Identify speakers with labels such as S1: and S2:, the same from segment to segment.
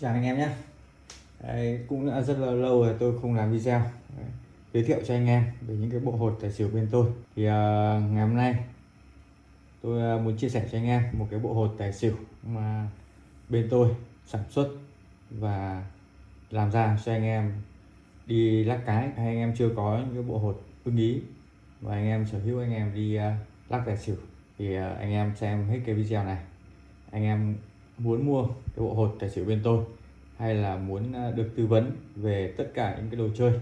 S1: chào anh em nhé. Đây, cũng đã rất là lâu rồi tôi không làm video. Đấy, giới thiệu cho anh em về những cái bộ hột tài xỉu bên tôi. Thì uh, ngày hôm nay tôi uh, muốn chia sẻ cho anh em một cái bộ hột tài xỉu mà bên tôi sản xuất và làm ra cho anh em đi lắc cái. Hay anh em chưa có những cái bộ hột ưng ý và anh em sở hữu anh em đi uh, lắc tài xỉu thì uh, anh em xem hết cái video này. Anh em muốn mua cái bộ hột tài xỉu bên tôi hay là muốn ờ, được tư vấn về tất cả những cái đồ chơi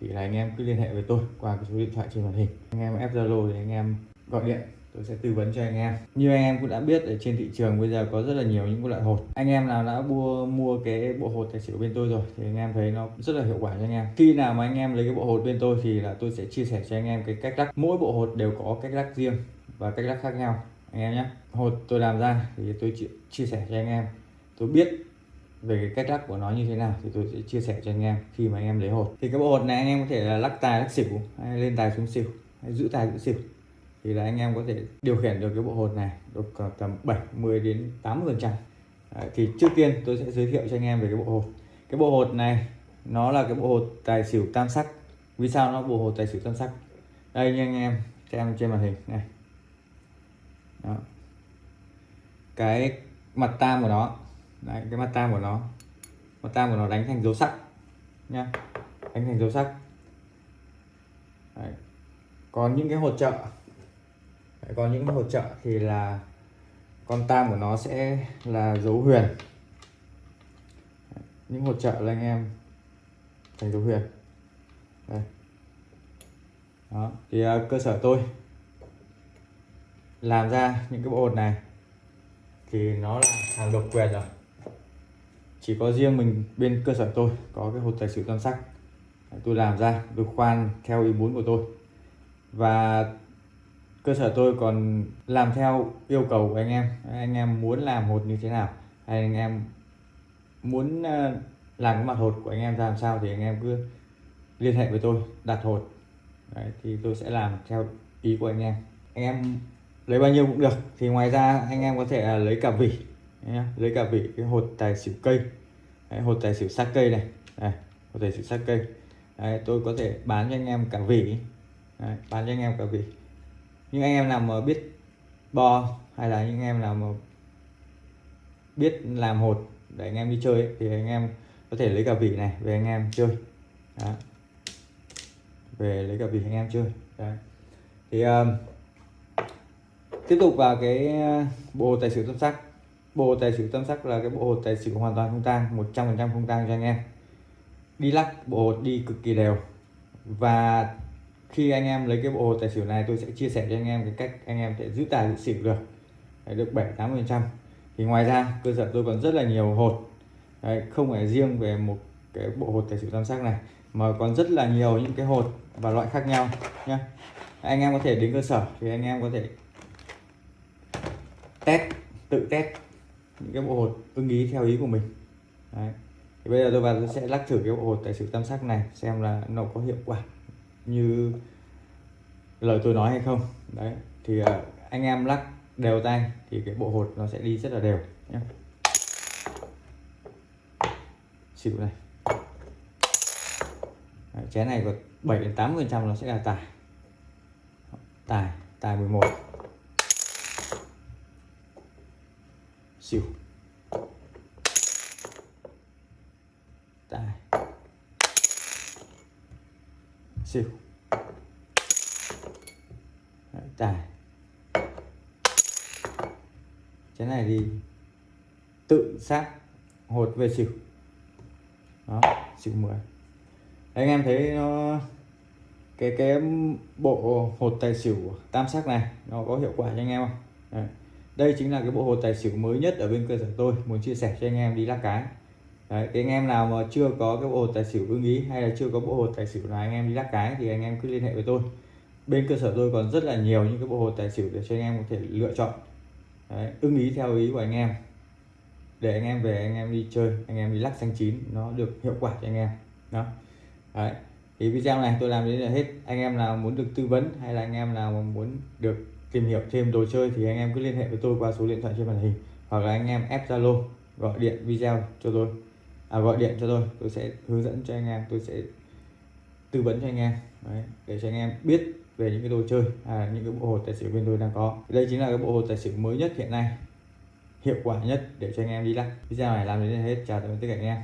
S1: thì là anh em cứ liên hệ với tôi qua cái số điện thoại trên màn hình. Anh em ép zalo thì anh em gọi điện, tôi sẽ tư vấn cho anh em. Như anh em cũng đã biết, ở trên thị trường bây giờ có rất là nhiều những loại hột. Anh em nào đã mua mua cái bộ hột tài xỉu bên tôi rồi thì anh em thấy nó rất là hiệu quả cho anh em. Khi nào mà anh em lấy cái bộ hột bên tôi thì là tôi sẽ chia sẻ cho anh em cái cách lắc. Mỗi bộ hột đều có cách lắc riêng và cách lắc khác nhau anh em nhé. Hột tôi làm ra thì tôi chia sẻ cho anh em. Tôi biết về cái cách lắc của nó như thế nào thì tôi sẽ chia sẻ cho anh em khi mà anh em lấy hột. Thì cái bộ hột này anh em có thể là lắc tài, lắc xỉu, hay lên tài xuống xỉu, hay giữ tài giữ xỉu. Thì là anh em có thể điều khiển được cái bộ hột này được tầm 70 đến 80 phần trăm. À, thì trước tiên tôi sẽ giới thiệu cho anh em về cái bộ hột. Cái bộ hột này, nó là cái bộ hột tài xỉu tam sắc. Vì sao nó bộ hột tài xỉu tam sắc? Đây như anh em, xem trên màn hình này đó. cái mặt tam của nó Đấy, cái mặt tam của nó mặt tam của nó đánh thành dấu sắc nhá đánh thành dấu sắc Đấy. còn những cái hột trợ Đấy, còn những cái hột trợ thì là con tam của nó sẽ là dấu huyền Đấy. những hột trợ là anh em thành dấu huyền Đây. đó thì uh, cơ sở tôi làm ra những cái bộ hột này. Thì nó là hàng độc quyền rồi. Chỉ có riêng mình bên cơ sở tôi có cái hột tài xỉu tam sắc. Tôi làm ra được khoan theo ý muốn của tôi. Và cơ sở tôi còn làm theo yêu cầu của anh em. Anh em muốn làm hột như thế nào? Hay anh em muốn ờ, làm cái mặt hột của anh em ra làm sao thì anh em cứ liên hệ với tôi đặt hột. Đấy, thì tôi sẽ làm theo ý của anh em. Anh em lấy bao nhiêu cũng được. Thì ngoài ra anh em có thể là lấy cả vỉ lấy cả vỉ cái hột tài xỉu cây. Đấy, hột tài xỉu sắc cây này. Đấy, hột tài xỉu sắc cây. Đấy, tôi có thể bán cho anh em cả vỉ. Đấy, bán cho anh em cả vỉ. Nhưng anh em nào mà biết bo hay là những em nào mà biết làm hột để anh em đi chơi ấy, thì anh em có thể lấy cả vỉ này về anh em chơi. Đó. về lấy cả vỉ anh em chơi. Đấy. thì um, tiếp tục vào cái ờ, bộ tài xỉu tâm sắc. Bộ tài xỉu tâm sắc là cái bộ hồ tài xỉu hoàn toàn không tang 100% không tang cho anh em. Đi lắc bộ hột đi cực kỳ đều. Và khi anh em lấy cái bộ hột tài xỉu này tôi sẽ chia sẻ cho anh em cái cách anh em sẽ giữ tài giữ xỉu được. Đấy, được 7 80 phần trăm. Thì ngoài ra cơ sở tôi còn rất là nhiều hột. Đấy, không phải riêng về một cái bộ hột tài xỉu tam sắc này mà còn rất là nhiều những cái hột và loại khác nhau nhé anh em có thể đến cơ sở thì anh em có thể test tự test những cái bộ hột. Ưng ý theo ý của mình. Đấy. thì bây giờ tôi vào tôi sẽ lắc thử cái bộ hột tài xỉu tam sắc này xem là nó có hiệu quả như lời tôi nói hay không. Đấy. Thì à, anh em lắc đều tay thì cái bộ hột nó sẽ đi rất là đều nhé xỉu này. Đấy, chén này có 7 đến 8 phần trăm nó sẽ là tài tài tài 11 xỉu tài. Xỉu Đấy, tài. Cái này thì tự sát hột về xỉu đó xỉu 10 anh em thấy nó cái cái bộ hột tài xỉu tam sắc này nó có hiệu quả cho anh em không? Đấy đây chính là cái bộ hồ tài xỉu mới nhất ở bên cơ sở tôi muốn chia sẻ cho anh em đi lắc cái. Đấy, cái anh em nào mà chưa có cái bộ hồ tài xỉu ưng ý hay là chưa có bộ hồ tài xỉu nào anh em đi lắc cái thì anh em cứ liên hệ với tôi. Bên cơ sở tôi còn rất là nhiều những cái bộ hồ tài xỉu để cho anh em có thể lựa chọn. Đấy, ưng ý theo ý của anh em. Để anh em về anh em đi chơi anh em đi lắc xanh chín nó được hiệu quả cho anh em. Đó. Đấy. thì video này tôi làm đến là hết. Anh em nào muốn được tư vấn hay là anh em nào muốn được tìm hiểu thêm đồ chơi thì anh em cứ liên hệ với tôi qua số điện thoại trên màn hình hoặc là anh em ép zalo gọi điện video cho tôi. À, gọi điện cho tôi tôi sẽ hướng dẫn cho anh em tôi sẽ tư vấn cho anh em Đấy, để cho anh em biết về những cái đồ chơi à, những cái bộ hồ tài xỉu bên tôi đang có. Đây chính là cái bộ hồ tài xỉu mới nhất hiện nay hiệu quả nhất để cho anh em đi lắc. Video này làm đến đây hết chào tạm biệt tất cả anh em.